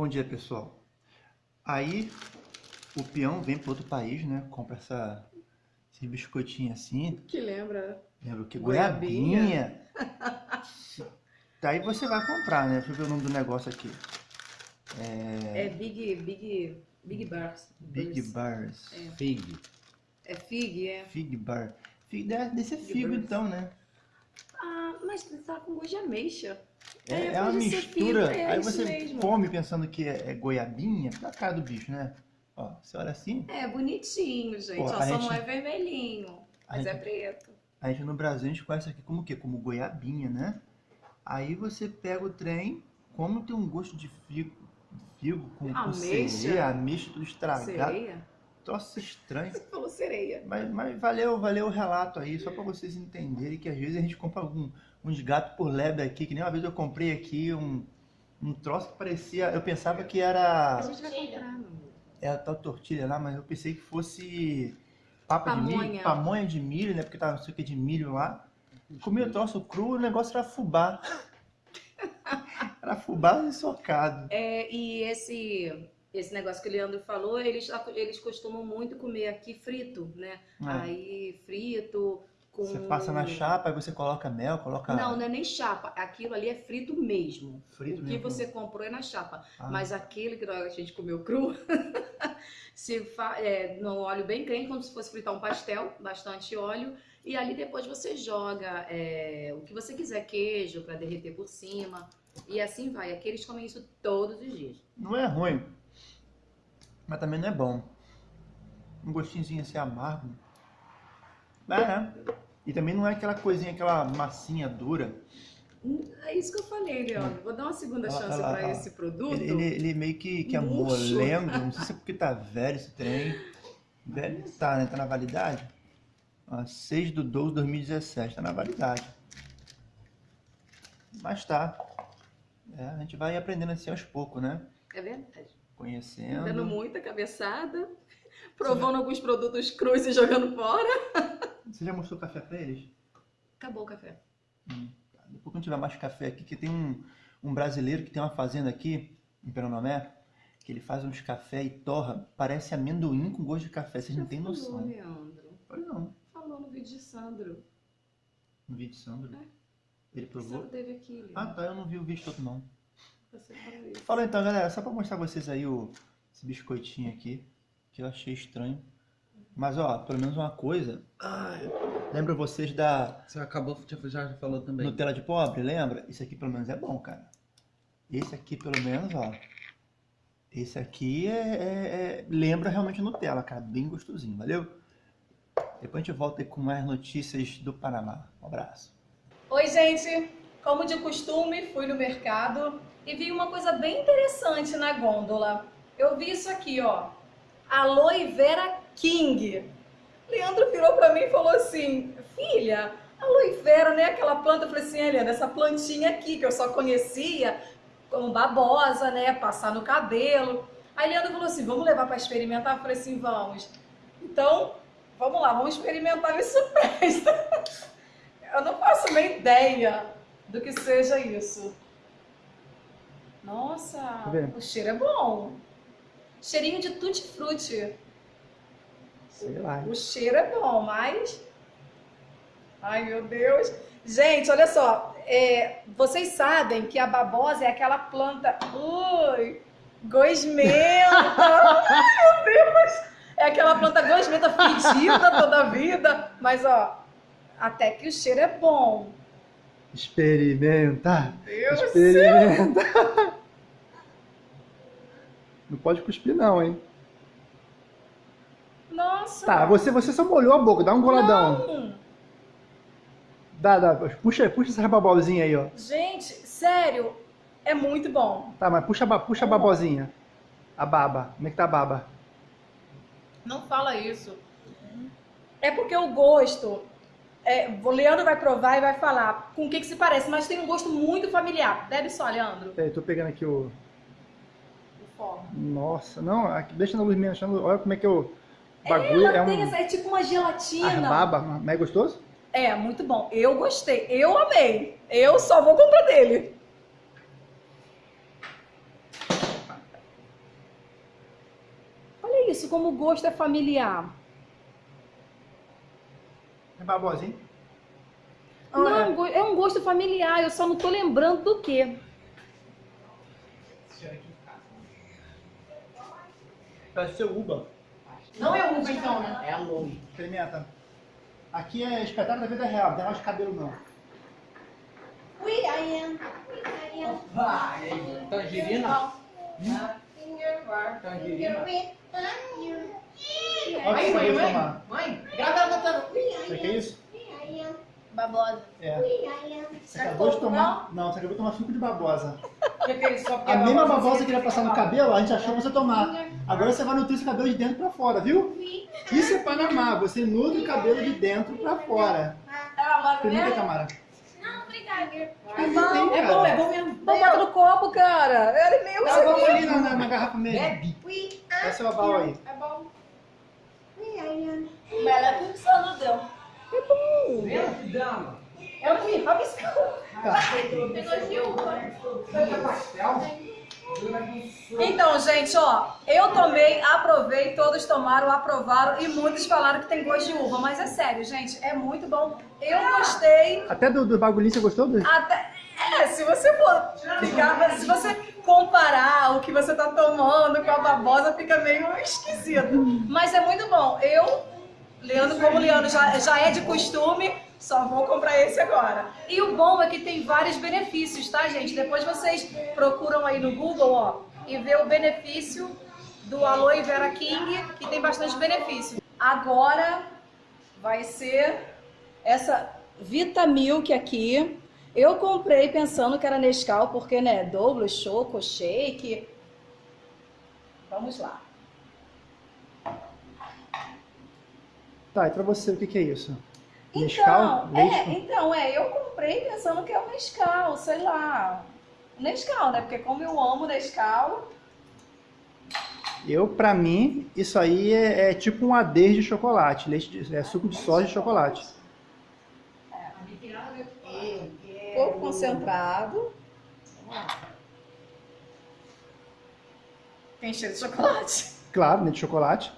Bom dia, pessoal. Aí, o peão vem para outro país, né? Compra essa, esse biscoitinho assim. Que lembra? Lembra o que? Goiabinha. Goiabinha. Daí você vai comprar, né? Deixa eu ver o nome do negócio aqui. É Big, Big, Big Bars. Big Bars. É. Fig. É Fig, é. Fig Bar. Fig, deve deve ser Fig figo então, né? Ah, mas tá com gosto de ameixa. É, É, é uma mistura. é Aí você mesmo. come pensando que é, é goiabinha, na cara do bicho, né? Ó, você olha assim, É bonitinho, gente. Pô, Ó, a só gente- não é vermelhinho, a mas é gente- preto. a gente no Brasil a gente conhece aqui como o quê? Como goiabinha, né? Aí você pega o trem, como tem um gosto de figo, figo com, com Ameixa. sereia, ameixa tudo estragado. Sereia? Troço estranho. Você falou sereia. Mas, mas valeu, valeu o relato aí, só pra vocês entenderem que às vezes a gente compra algum, uns gatos por lebre aqui, que nem uma vez eu comprei aqui um, um troço que parecia, eu pensava que A era, gente vai comprar, amor. era tal tortilha lá, mas eu pensei que fosse papa de milho, Pamonha. pamonha de milho, né, porque tava não sei o que de milho lá. Comi o troço cru, o negócio era fubá. era fubá ensocado. É, e esse, esse negócio que o Leandro falou, eles, eles costumam muito comer aqui frito, né? É. Aí frito com. Você passa na chapa, aí você coloca mel, coloca Não, não é nem chapa. Aquilo ali é frito mesmo. frito o que mesmo. você comprou é na chapa. Ah. Mas aquele que a gente comeu cru, se fa... é, no óleo bem crente, como se fosse fritar um pastel, bastante óleo. E ali depois você joga é, o que você quiser, queijo para derreter por cima. E assim vai. Aqui eles comem isso todos os dias. Não é ruim, mas também não é bom. Um gostinhozinho assim amargo. É, né? E também não é aquela coisinha, aquela massinha dura. É isso que eu falei, Leandro. Vou dar uma segunda Ela- chance para esse produto. Ele, ele, meio que, que é Murcho. molengo, não sei se é porque tá velho esse trem. Velho tá, né? Tá na validade. Ó, 6 de 12 de 2017, tá na validade. Mas tá. É, a gente vai aprendendo assim aos poucos, né? É verdade. Conhecendo. Dando muita cabeçada, provando alguns produtos crus e jogando fora. Você já mostrou café pra eles? Acabou o café. Tá, Depois quando tiver mais café aqui, que tem um, um brasileiro que tem uma fazenda aqui, em Peronomé, que ele faz uns café e torra, parece amendoim com gosto de café, vocês não têm Falou, noção. Leandro. Olha não, Falou no vídeo de Sandro. no vídeo de Sandro. É. Ele provou? Sandro teve aqui, Leandro. Ah tá, eu não vi o vídeo todo não. Falou isso. Fala então galera, só pra mostrar pra vocês aí o, esse biscoitinho aqui, que eu achei estranho. Mas ó, pelo menos uma coisa, ai, lembra vocês da Você acabou, já, falou também. Nutella de pobre, lembra? Esse aqui pelo menos é bom, cara. Esse aqui pelo menos, ó. Esse aqui é, é- é- lembra realmente Nutella, cara. Bem gostosinho, valeu? Depois a gente volta com mais notícias do Panamá. Um abraço. Oi, gente! Como de costume, fui no mercado e vi uma coisa bem interessante na gôndola. Eu vi isso aqui, ó. Aloe Vera King. Leandro virou pra mim e falou assim: Filha, aloe vera, né? Aquela planta. Eu falei assim: Leandro, essa plantinha aqui que eu só conhecia como babosa, né? Passar no cabelo. Aí Leandro falou assim: vamos levar pra experimentar? Eu falei assim: vamos. Então, vamos lá, vamos experimentar se presta. Eu não faço uma ideia do que seja isso. Nossa, vendo? o cheiro é bom. Cheirinho de tutti-frutti. Sei lá. O cheiro é bom, mas. Ai, meu Deus. Gente, olha só. é, vocês sabem que a babosa é aquela planta. Ui! Gosmenta! Ai, meu Deus! É aquela planta gosmenta fedida toda a vida. Mas, ó, até que o cheiro é bom. Experimenta! Deus Experimenta! Não pode cuspir não, hein? Nossa! Tá, você, você só molhou a boca, dá um goladão. Não. Dá, dá. Puxa, puxa essa babosinha aí, ó. Gente, sério, é muito bom. Tá, mas puxa, puxa a babosinha. A baba. Como é que tá a baba? Não fala isso. É porque o gosto. É, o Leandro vai provar e vai falar com o que, que se parece, mas tem um gosto muito familiar. Bebe só, Leandro. É, tô pegando aqui o... o forno. Nossa, não, aqui, deixa na luz minha, olha como é que eu... É, bagulho, Ela é, tem um... essa, é tipo uma gelatina. Ah, baba, mas é gostoso? É, muito bom. Eu gostei, eu amei. Eu só vou comprar dele. Olha isso, como o gosto é familiar. É babosinho? Não, go- é um gosto familiar, eu só não tô lembrando do quê. Parece ser uva. Não é uva então, né? É aloe. Experimenta. Aqui é espetáculo da vida real, não tem mais cabelo não. We I am. I am. Tangerina? Finger, Tangerina? Olha o que você mãe, mãe. tomar. Mãe, grava ela cantando. Aqui é isso? Babosa. É. Você acabou de tomar. Não, você acabou de tomar suco de babosa. Que que é isso? Só porque A mesma babosa que ia passar no cabelo, a gente achou você tomar. Agora você vai nutrir esse cabelo de dentro pra fora, viu? Isso é Panamá, você nutre o cabelo de dentro pra fora. Experimenta, Tamara. É bom, É bom, é bom mesmo. Vamos botar no copo, cara. Ele meio Tá, vamos ali na, na, na garrafa mesmo. Bebe. Dá seu abalo aí. É bom. Bela pulsando deu. Vendo, dama? É o que? Rabiscão. Tá. Então, gente, ó, eu tomei, aprovei, todos tomaram, aprovaram e muitos falaram que tem gosto de uva. Mas é sério, gente, é muito bom. Eu gostei. Até do, do bagulhinho você gostou? Do... Até, é, se você for ficar, se você comparar o que você tá tomando com a babosa, fica meio esquisito. Mas é muito bom. Eu, Leandro, como o Leandro já, já é de costume, só vou comprar esse agora. E o bom é que tem vários benefícios, tá, gente? Depois vocês procuram aí no Google, ó, e vê o benefício do Aloe Vera King, que tem bastante benefício. Agora vai ser essa Vitamilk aqui. Eu comprei pensando que era Nescau, porque, né, Douglas, Choco, Shake. Vamos lá. Tá, e pra você, o que, que é isso? Então, Nescau? é, Leite com- então, é, eu comprei pensando que é o Nescau, sei lá. Nescau, né? Porque como eu amo Nescau, Eu, pra mim, isso aí é, é tipo um adeus de chocolate. Leite de, é suco de soja de chocolate. pouco concentrado. Tem cheiro de chocolate. Claro, leite de chocolate.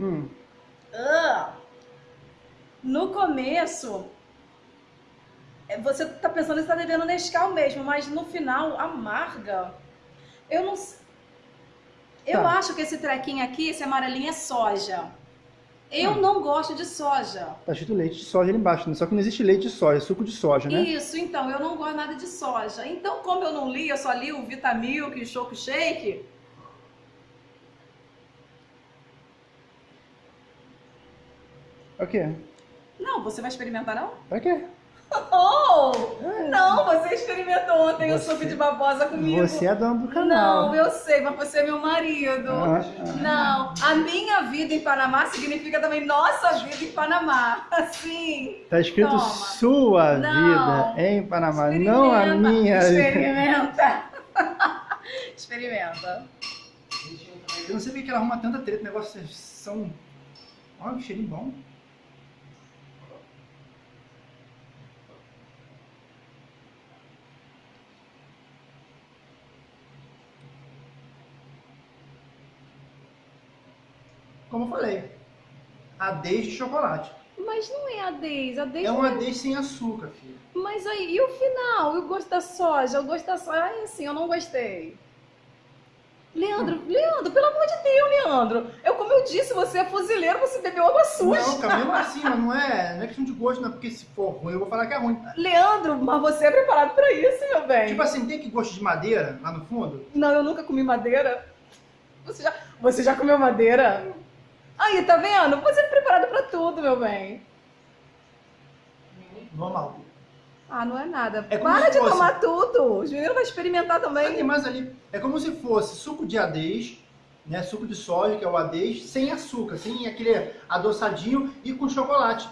Hum, Ah, no começo, é, você tá pensando que você tá bebendo Nescau mesmo, mas no final, amarga. Eu não Eu Tá. acho que esse trequinho aqui, esse amarelinho é soja. Eu Hum. não gosto de soja. tá escrito leite de soja ali embaixo, né? Só que não existe leite de soja, é suco de soja, né? Isso, então, eu não gosto nada de soja. Então, como eu não li, eu só li o Vitamilk e o Choco Shake. O quê? Não, você vai experimentar não? Pra quê? Oh! Não, você experimentou ontem o Você- suco de babosa comigo. Você é dono do canal. Não, eu sei, mas você é meu marido. Ah, ah. Não, a minha vida em Panamá significa também nossa vida em Panamá. Assim. Tá escrito Toma. sua Não. vida em Panamá, não a Experimenta, minha. Experimenta. Experimenta. Eu não sei porque que ela arruma tanta treta, negócios são. Olha que cheirinho bom. Como eu falei, adês de chocolate. Mas não é a Deis, a Deis É não um adês sem açúcar, filho. Mas aí, e o final? E o gosto da soja? O gosto da soja, ai, assim, eu não gostei. Leandro, Leandro, pelo amor de Deus, Leandro. Eu, como eu disse, você é fuzileiro, você bebeu água suja. Não, cara, mesmo assim, mas não é, não é questão de gosto, não é porque se for ruim, eu vou falar que é ruim. Leandro, mas você é preparado pra isso, meu bem. Tipo assim, tem que gosto de madeira lá no fundo? Não, eu nunca comi madeira. Você já, você já comeu madeira? Aí, tá vendo? Você é preparado pra tudo, meu bem. Normal. Ah, não é nada. É Para de fosse- tomar tudo. Os meninos vão experimentar Aí tem também. mais ali. É como se fosse suco de adês, né? Suco de soja, que é o adês, sem açúcar, sem aquele adoçadinho e com chocolate.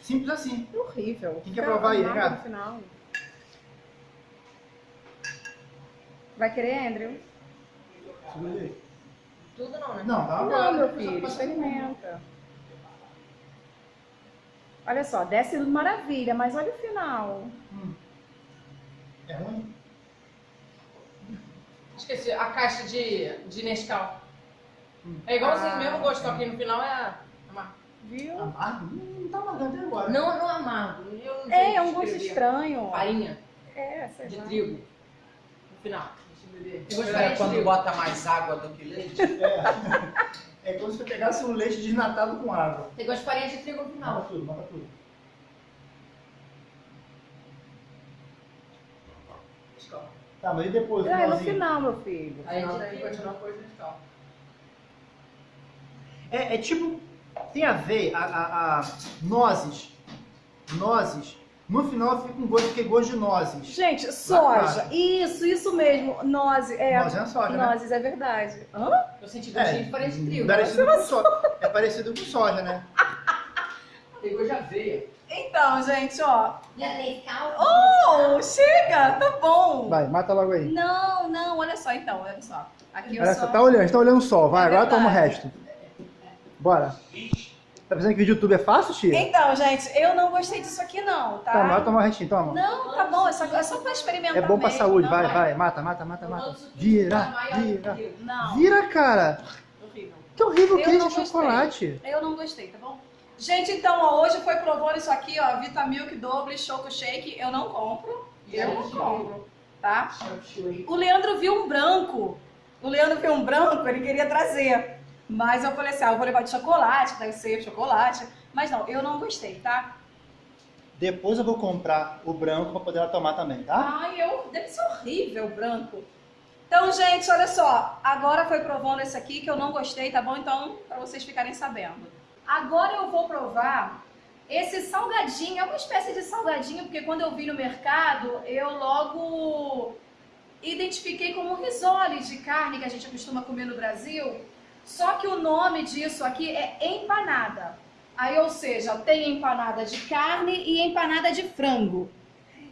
Simples assim. É horrível. Quem quer provar aí, final. Vai querer, Andrew? Tudo não, né? Não, dá uma Não, meu filho, experimenta. Olha só, desce maravilha, mas olha o final. Hum. É ruim? Esqueci, a caixa de, de Nescau. É igualzinho, Ah, mesmo gosto, é. aqui no final é amargo. Viu? Amargo? Hum, Não tá amargando até agora. Não, não amargo. Eu não É, é um gosto estranho. Farinha É, sei de lá. trigo. No final. De É quando bota mais água do que leite. É como se você pegasse um leite desnatado com água. Eu gosto de farinha de trigo no Mata final. tudo, mata tudo. Nescau. Tá, mas e depois? É, no final, meu filho. Aí a gente continua com coisa Nescau. É, é tipo, tem a ver, a, a, a nozes, nozes, no final fica um gosto, que é gosto de nozes. Gente, soja. Isso, isso mesmo. Nozes. É, Nozes é soja, né? nozes, é verdade. Hã? Eu senti gostinho de farinha de trigo. parecido com soja. É parecido com soja, né? Tem gosto de aveia. Então, gente, ó. Já Nescau. Oh, chega, tá bom. Vai, mata logo aí. Não, não, olha só então, olha só. Aqui eu Olha, só... você tá olhando, você tá olhando o sol. Vai, É agora toma o resto. Bora. Tá pensando que vídeo YouTube é fácil, tia? Então, gente, eu não gostei disso aqui não, tá? Tá, mas toma o restinho, toma. Não, tá bom, é só, é só pra experimentar É bom pra mesmo, saúde, não vai, é- vai, mata, mata, mata, mata. Vira, vira. Não, Vira, cara. Horrível. Que horrível Eu que é esse chocolate. eu não gostei, tá bom? Gente, então, ó, hoje foi provando isso aqui, ó, Vitamilk Doble Choco Shake, eu não compro, eu não compro, tá? O Leandro viu um branco, o Leandro viu um branco, ele queria trazer, mas eu falei assim, ah, eu vou levar de chocolate, deve ser chocolate, mas não, eu não gostei, tá? Depois eu vou comprar o branco pra poder ela tomar também, tá? Ai, eu, deve ser horrível o branco. Então, gente, olha só. Agora foi provando esse aqui que eu não gostei, tá bom? Então, pra vocês ficarem sabendo. Agora eu vou provar esse salgadinho. É uma espécie de salgadinho, porque quando eu vi no mercado, eu logo identifiquei como risole de carne que a gente costuma comer no Brasil. Só que o nome disso aqui é empanada. Aí, ou seja, tem empanada de carne e empanada de frango.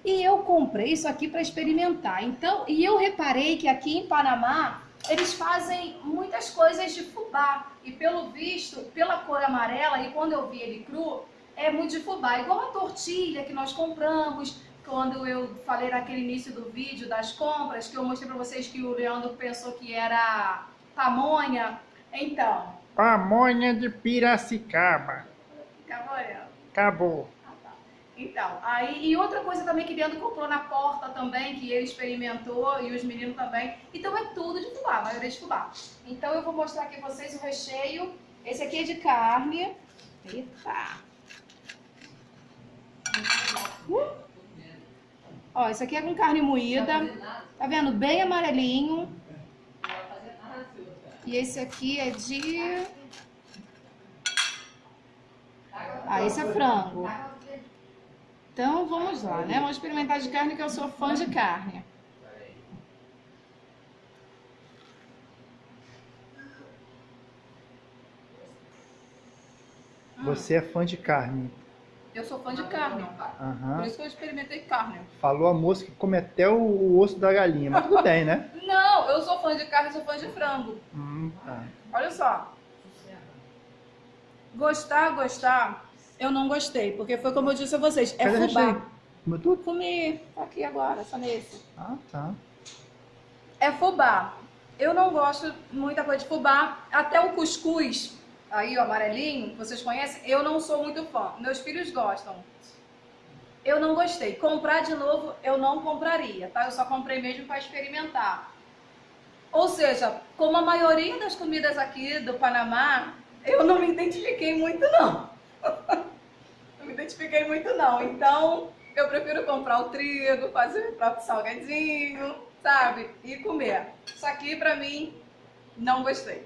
E eu comprei isso aqui para experimentar. Então, e eu reparei que aqui em Panamá eles fazem muitas coisas de fubá. E pelo visto, pela cor amarela, e quando eu vi ele cru, é muito de fubá. Igual a tortilha que nós compramos, quando eu falei naquele início do vídeo das compras, que eu mostrei para vocês que o Leandro pensou que era pamonha. Então, Pamonha de Piracicaba. acabou, Leandro? Acabou. Ah, tá. Então, aí, e outra coisa também que Leandro comprou na porta também, que ele experimentou e os meninos também. Então é tudo de fubá, a maioria de fubá. Então eu vou mostrar aqui pra vocês o recheio. Esse aqui é de carne. Eita! Uh! Ó, esse aqui é com carne moída. Tá vendo? Bem amarelinho. E esse aqui é de... Ah, esse é frango. Então vamos lá, né? Vamos experimentar de carne, que eu sou fã de carne. Você é fã de carne. Eu sou fã de carne. Aham. Por isso que eu experimentei carne. Falou a moça que come até o, osso da galinha, mas tudo bem, né? Não, eu sou fã de carne, sou fã de frango. Hum. Olha só. Gostar, gostar, eu não gostei, porque foi como eu disse a vocês, é Cadê fubá. Comeu tudo? Comi aqui agora, só nesse. Ah, tá. É fubá. Eu não gosto muita coisa de fubá. Até o cuscuz, aí o amarelinho, vocês conhecem, eu não sou muito fã. Meus filhos gostam. Eu não gostei. Comprar de novo, eu não compraria, tá? Eu só comprei mesmo para experimentar. Ou seja, como a maioria das comidas aqui do Panamá, eu não me identifiquei muito, não. não me identifiquei muito, não. Então, eu prefiro comprar o trigo, fazer o próprio salgadinho, sabe? E comer. Isso aqui, pra mim, não gostei.